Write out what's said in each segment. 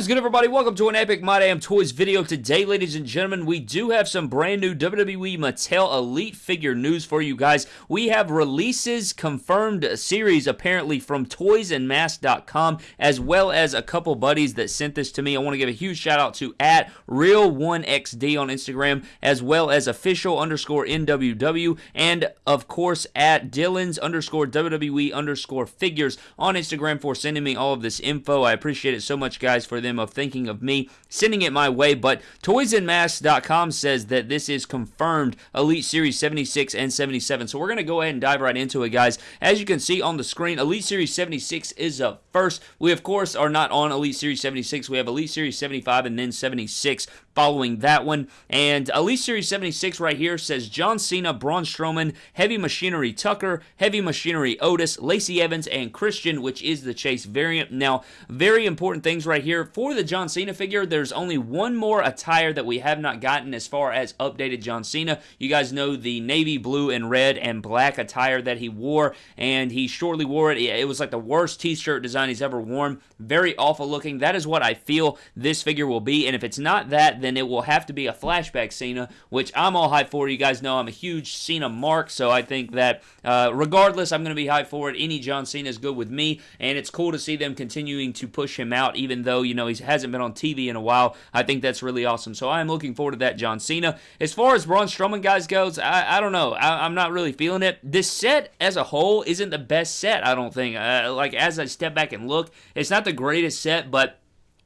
Is good, everybody? Welcome to an Epic My Damn Toys video. Today, ladies and gentlemen, we do have some brand new WWE Mattel Elite figure news for you guys. We have releases confirmed series, apparently, from toysandmask.com, as well as a couple buddies that sent this to me. I want to give a huge shout out to at Real1XD on Instagram, as well as official underscore NWW, and of course at Dylan's underscore WWE underscore figures on Instagram for sending me all of this info. I appreciate it so much, guys, for them of thinking of me, sending it my way. But toysandmask.com says that this is confirmed Elite Series 76 and 77. So we're going to go ahead and dive right into it, guys. As you can see on the screen, Elite Series 76 is up first. We, of course, are not on Elite Series 76. We have Elite Series 75 and then 76 following that one. And Elite Series 76 right here says John Cena, Braun Strowman, Heavy Machinery Tucker, Heavy Machinery Otis, Lacey Evans, and Christian, which is the Chase variant. Now, very important things right here. For the John Cena figure, there's only one more attire that we have not gotten as far as updated John Cena. You guys know the navy blue and red and black attire that he wore, and he shortly wore it. It was like the worst t-shirt design he's ever worn. Very awful looking. That is what I feel this figure will be, and if it's not that, then it will have to be a flashback Cena, which I'm all hyped for. You guys know I'm a huge Cena mark, so I think that uh, regardless, I'm going to be hyped for it. Any John Cena is good with me, and it's cool to see them continuing to push him out, even though, you know, he hasn't been on TV in a while. I think that's really awesome. So I'm looking forward to that John Cena. As far as Braun Strowman guys goes, I, I don't know. I, am not really feeling it. This set as a whole isn't the best set, I don't think. Uh, like, as I step back and look, it's not the greatest set, but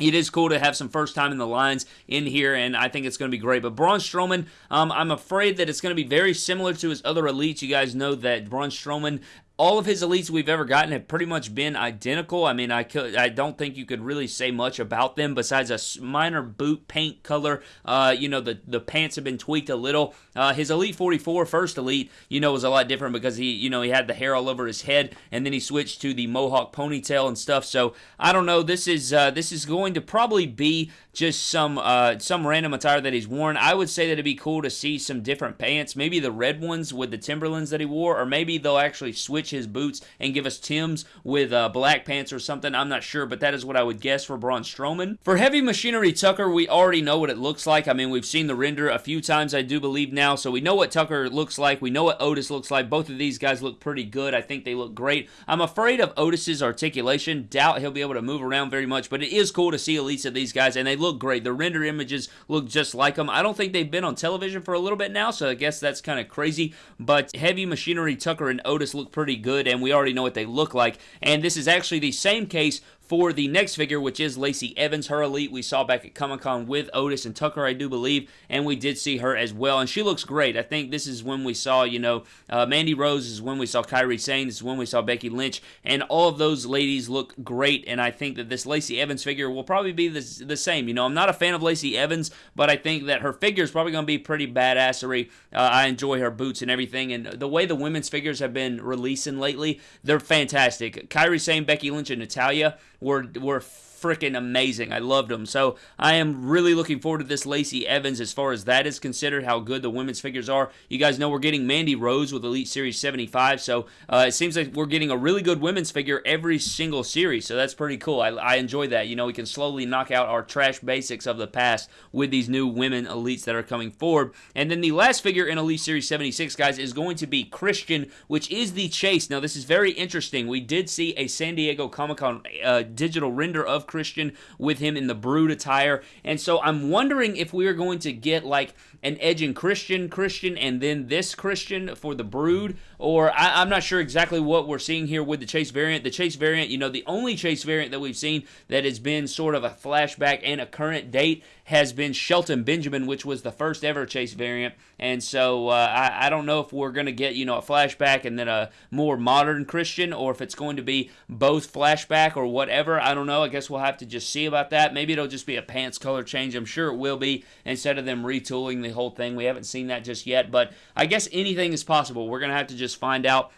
it is cool to have some first time in the lines in here, and I think it's going to be great. But Braun Strowman, um, I'm afraid that it's going to be very similar to his other elites. You guys know that Braun Strowman all of his elites we've ever gotten have pretty much been identical. I mean, I could, I don't think you could really say much about them besides a minor boot paint color. Uh, you know, the the pants have been tweaked a little. Uh, his Elite 44 first Elite, you know, was a lot different because he, you know, he had the hair all over his head, and then he switched to the mohawk ponytail and stuff. So I don't know. This is uh, this is going to probably be just some uh, some random attire that he's worn. I would say that it'd be cool to see some different pants, maybe the red ones with the Timberlands that he wore, or maybe they'll actually switch his boots and give us Tim's with uh, black pants or something. I'm not sure, but that is what I would guess for Braun Strowman. For Heavy Machinery Tucker, we already know what it looks like. I mean, we've seen the render a few times, I do believe now, so we know what Tucker looks like. We know what Otis looks like. Both of these guys look pretty good. I think they look great. I'm afraid of Otis's articulation. Doubt he'll be able to move around very much, but it is cool to see elites of these guys, and they look great. The render images look just like them. I don't think they've been on television for a little bit now, so I guess that's kind of crazy, but Heavy Machinery Tucker and Otis look pretty good, and we already know what they look like. And this is actually the same case for the next figure, which is Lacey Evans, her elite we saw back at Comic Con with Otis and Tucker, I do believe, and we did see her as well, and she looks great. I think this is when we saw, you know, uh, Mandy Rose is when we saw Kairi Sane, this is when we saw Becky Lynch, and all of those ladies look great, and I think that this Lacey Evans figure will probably be the, the same. You know, I'm not a fan of Lacey Evans, but I think that her figure is probably going to be pretty badassery. Uh, I enjoy her boots and everything, and the way the women's figures have been releasing lately, they're fantastic. Kairi Sane, Becky Lynch, and Natalya were were freaking amazing. I loved them. So I am really looking forward to this Lacey Evans as far as that is considered, how good the women's figures are. You guys know we're getting Mandy Rose with Elite Series 75, so uh, it seems like we're getting a really good women's figure every single series, so that's pretty cool. I, I enjoy that. You know, we can slowly knock out our trash basics of the past with these new women elites that are coming forward. And then the last figure in Elite Series 76, guys, is going to be Christian, which is the Chase. Now, this is very interesting. We did see a San Diego Comic-Con uh, digital render of Christian with him in the Brood attire. And so I'm wondering if we are going to get like an Edge and Christian Christian and then this Christian for the Brood, or I, am not sure exactly what we're seeing here with the Chase variant. The Chase variant, you know, the only Chase variant that we've seen that has been sort of a flashback and a current date has been Shelton Benjamin, which was the first ever Chase variant. And so uh, I, I don't know if we're going to get, you know, a flashback and then a more modern Christian, or if it's going to be both flashback or whatever. I don't know. I guess we'll have to just see about that. Maybe it'll just be a pants color change. I'm sure it will be instead of them retooling the the whole thing. We haven't seen that just yet, but I guess anything is possible. We're going to have to just find out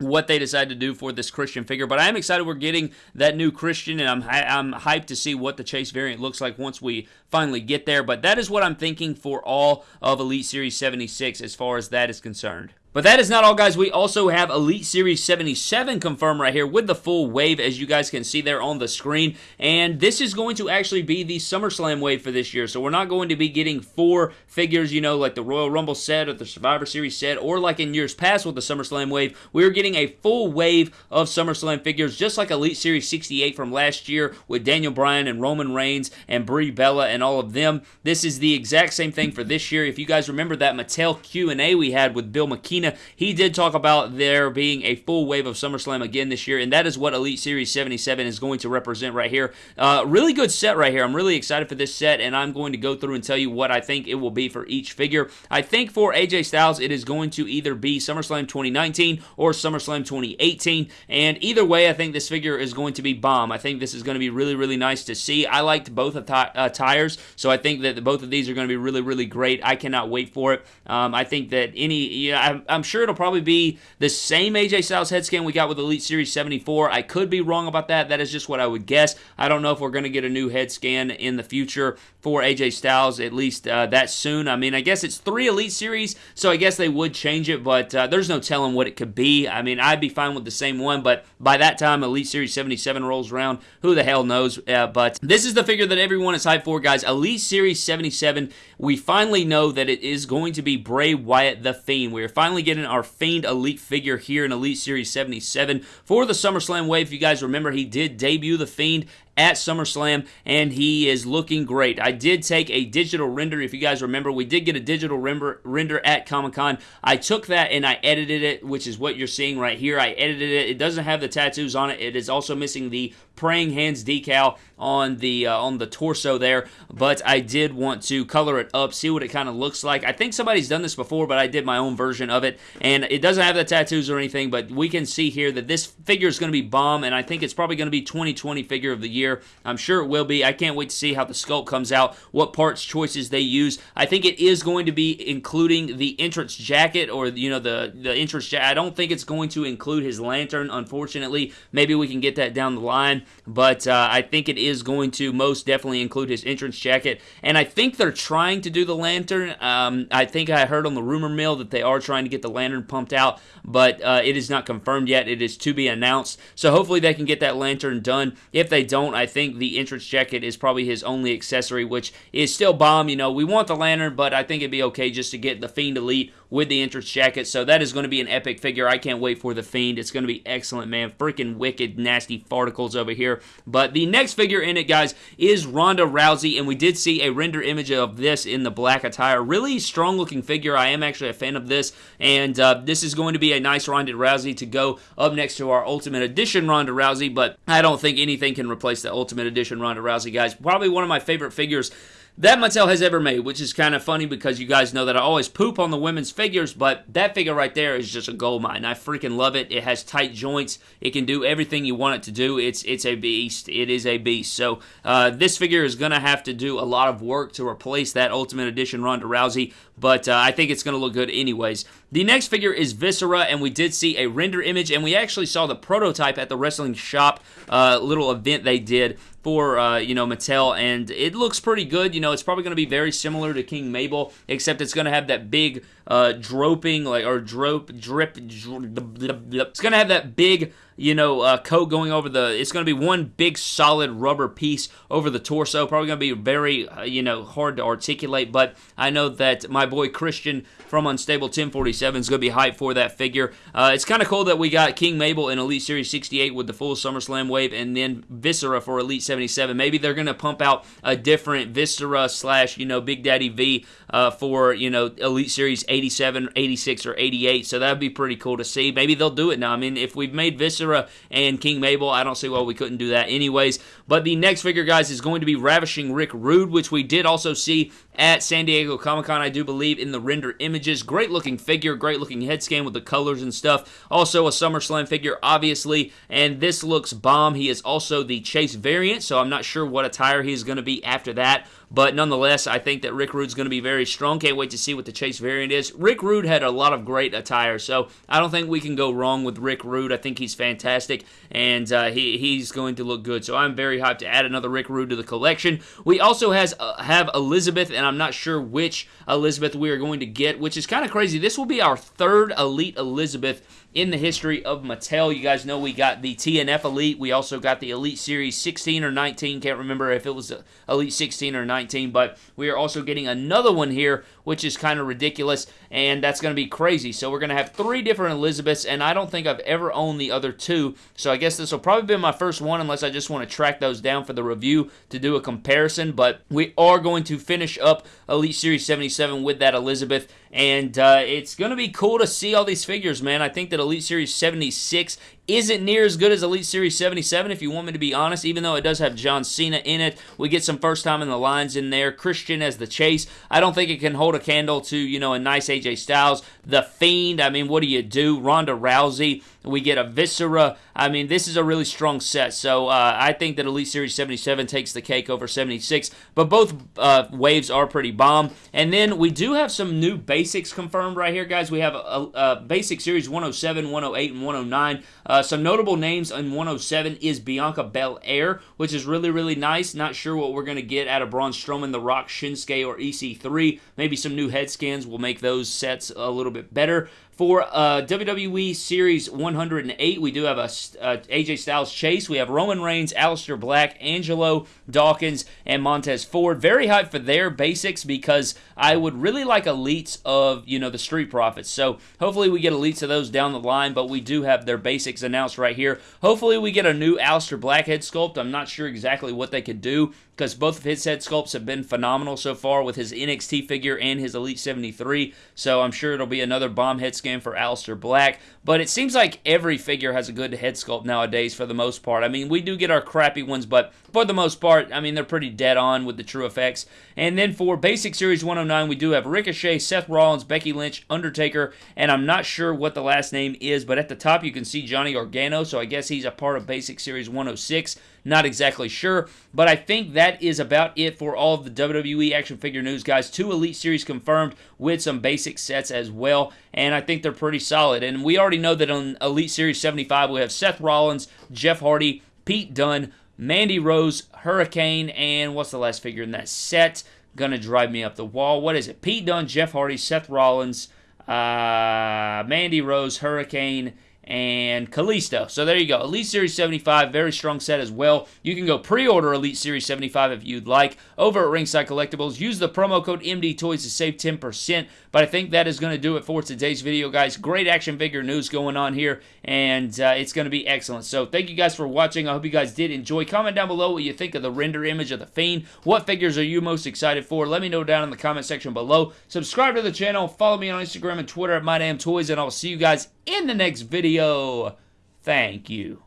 what they decide to do for this Christian figure. But I am excited we're getting that new Christian, and I'm I'm hyped to see what the Chase variant looks like once we finally get there. But that is what I'm thinking for all of Elite Series 76 as far as that is concerned. But that is not all, guys. We also have Elite Series 77 confirmed right here with the full wave, as you guys can see there on the screen. And this is going to actually be the SummerSlam wave for this year. So we're not going to be getting four figures, you know, like the Royal Rumble set or the Survivor Series set, or like in years past with the SummerSlam wave. We're getting a full wave of SummerSlam figures, just like Elite Series 68 from last year with Daniel Bryan and Roman Reigns and Brie Bella and all of them. This is the exact same thing for this year. If you guys remember that Mattel Q&A we had with Bill McKean he did talk about there being a full wave of SummerSlam again this year, and that is what Elite Series 77 is going to represent right here. Uh, really good set right here. I'm really excited for this set, and I'm going to go through and tell you what I think it will be for each figure. I think for AJ Styles, it is going to either be SummerSlam 2019 or SummerSlam 2018, and either way, I think this figure is going to be bomb. I think this is going to be really, really nice to see. I liked both attires, uh, tires, so I think that both of these are going to be really, really great. I cannot wait for it. Um, I think that any, yeah, I'm sure it'll probably be the same AJ Styles head scan we got with Elite Series 74. I could be wrong about that. That is just what I would guess. I don't know if we're going to get a new head scan in the future for AJ Styles, at least uh, that soon. I mean, I guess it's three Elite Series, so I guess they would change it, but uh, there's no telling what it could be. I mean, I'd be fine with the same one, but by that time, Elite Series 77 rolls around. Who the hell knows? Uh, but this is the figure that everyone is hyped for, guys. Elite Series 77. We finally know that it is going to be Bray Wyatt the Fiend. We are finally finally getting our Fiend Elite figure here in Elite Series 77 for the SummerSlam wave. If you guys remember, he did debut the Fiend at SummerSlam, and he is looking great. I did take a digital render. If you guys remember, we did get a digital render, render at Comic Con. I took that and I edited it, which is what you're seeing right here. I edited it. It doesn't have the tattoos on it. It is also missing the praying hands decal on the uh, on the torso there, but I did want to color it up, see what it kind of looks like. I think somebody's done this before, but I did my own version of it, and it doesn't have the tattoos or anything, but we can see here that this figure is going to be bomb, and I think it's probably going to be 2020 figure of the year I'm sure it will be. I can't wait to see how the sculpt comes out, what parts choices they use. I think it is going to be including the entrance jacket or, you know, the, the entrance jacket. I don't think it's going to include his lantern, unfortunately. Maybe we can get that down the line, but uh, I think it is going to most definitely include his entrance jacket. And I think they're trying to do the lantern. Um, I think I heard on the rumor mill that they are trying to get the lantern pumped out, but uh, it is not confirmed yet. It is to be announced. So hopefully they can get that lantern done. If they don't, I think the entrance jacket is probably his only accessory, which is still bomb. You know, we want the lantern, but I think it'd be okay just to get the Fiend Elite with the entrance jacket. So that is going to be an epic figure. I can't wait for the Fiend. It's going to be excellent, man. Freaking wicked, nasty farticles over here. But the next figure in it, guys, is Ronda Rousey, and we did see a render image of this in the black attire. Really strong looking figure. I am actually a fan of this, and uh, this is going to be a nice Ronda Rousey to go up next to our Ultimate Edition Ronda Rousey, but I don't think anything can replace the Ultimate Edition Ronda Rousey, guys. Probably one of my favorite figures that Mattel has ever made, which is kind of funny because you guys know that I always poop on the women's figures, but that figure right there is just a gold mine. I freaking love it. It has tight joints. It can do everything you want it to do. It's it's a beast. It is a beast. So uh, this figure is to have to do a lot of work to replace that Ultimate Edition Ronda Rousey, but uh, I think it's going to look good anyways. The next figure is Viscera, and we did see a render image, and we actually saw the prototype at the Wrestling Shop uh, little event they did for uh, you know Mattel, and it looks pretty good. You know, it's probably going to be very similar to King Mabel, except it's going to have that big uh, droping like or drope drip. drip it's going to have that big you know, uh, coat going over the. It's going to be one big solid rubber piece over the torso. Probably going to be very, uh, you know, hard to articulate. But I know that my boy Christian from Unstable 1047 is going to be hyped for that figure. Uh, it's kind of cool that we got King Mabel in Elite Series 68 with the full SummerSlam wave, and then Viscera for Elite 77. Maybe they're going to pump out a different Viscera slash, you know, Big Daddy V uh, for, you know, Elite Series 87, 86, or 88. So that would be pretty cool to see. Maybe they'll do it now. I mean, if we've made Viscera and King Mabel, I don't see why we couldn't do that anyways. But the next figure, guys, is going to be Ravishing Rick Rude, which we did also see at San Diego Comic Con, I do believe, in the render images. Great looking figure, great looking head scan with the colors and stuff. Also a SummerSlam figure, obviously, and this looks bomb. He is also the Chase variant, so I'm not sure what attire he's going to be after that. But nonetheless, I think that Rick Rude's going to be very strong. Can't wait to see what the Chase variant is. Rick Rude had a lot of great attire, so I don't think we can go wrong with Rick Rude. I think he's fantastic, and uh, he, he's going to look good. So I'm very hyped to add another Rick Rude to the collection. We also has uh, have Elizabeth, and I'm not sure which Elizabeth we are going to get, which is kind of crazy. This will be our third Elite Elizabeth in the history of Mattel. You guys know we got the TNF Elite. We also got the Elite Series 16 or 19. Can't remember if it was Elite 16 or 19, but we are also getting another one here, which is kind of ridiculous, and that's going to be crazy. So we're going to have three different Elizabeths, and I don't think I've ever owned the other two, so I guess this will probably be my first one unless I just want to track those down for the review to do a comparison, but we are going to finish up Elite Series 77 with that Elizabeth, and uh, it's going to be cool to see all these figures, man. I think that Elite Series 76 isn't near as good as Elite Series 77, if you want me to be honest, even though it does have John Cena in it. We get some first time in the lines in there. Christian as the chase. I don't think it can hold a candle to, you know, a nice AJ Styles. The Fiend, I mean, what do you do? Ronda Rousey. We get a Viscera. I mean, this is a really strong set. So uh, I think that Elite Series 77 takes the cake over 76. But both uh, waves are pretty bomb. And then we do have some new basics confirmed right here, guys. We have a, a basic series 107, 108, and 109. Uh, some notable names in 107 is Bianca Belair, which is really, really nice. Not sure what we're going to get out of Braun Strowman, The Rock, Shinsuke, or EC3. Maybe some new head scans will make those sets a little bit better. For uh, WWE Series 108, we do have a uh, AJ Styles chase. We have Roman Reigns, Aleister Black, Angelo Dawkins, and Montez Ford. Very hyped for their basics because I would really like elites of you know the Street Profits. So hopefully we get elites of those down the line. But we do have their basics announced right here. Hopefully we get a new Aleister Black head sculpt. I'm not sure exactly what they could do because both of his head sculpts have been phenomenal so far with his NXT figure and his Elite 73. So I'm sure it'll be another bomb head scan for Aleister Black. But it seems like every figure has a good head sculpt nowadays for the most part. I mean, we do get our crappy ones, but for the most part, I mean, they're pretty dead on with the true effects. And then for Basic Series 109, we do have Ricochet, Seth Rollins, Becky Lynch, Undertaker, and I'm not sure what the last name is, but at the top you can see Johnny Gargano, so I guess he's a part of Basic Series 106. Not exactly sure, but I think that is about it for all of the WWE action figure news, guys. Two Elite Series confirmed with some basic sets as well, and I think they're pretty solid. And we already know that on Elite Series 75, we have Seth Rollins, Jeff Hardy, Pete Dunne, Mandy Rose, Hurricane, and what's the last figure in that set? Gonna drive me up the wall. What is it? Pete Dunne, Jeff Hardy, Seth Rollins, uh, Mandy Rose, Hurricane, and Kalisto. So there you go. Elite Series 75, very strong set as well. You can go pre-order Elite Series 75 if you'd like over at Ringside Collectibles. Use the promo code MD Toys to save 10%. But I think that is going to do it for today's video, guys. Great action figure news going on here, and uh, it's going to be excellent. So thank you guys for watching. I hope you guys did enjoy. Comment down below what you think of the render image of the Fiend. What figures are you most excited for? Let me know down in the comment section below. Subscribe to the channel. Follow me on Instagram and Twitter at MyDamnToys, and I'll see you guys in the next video. Thank you.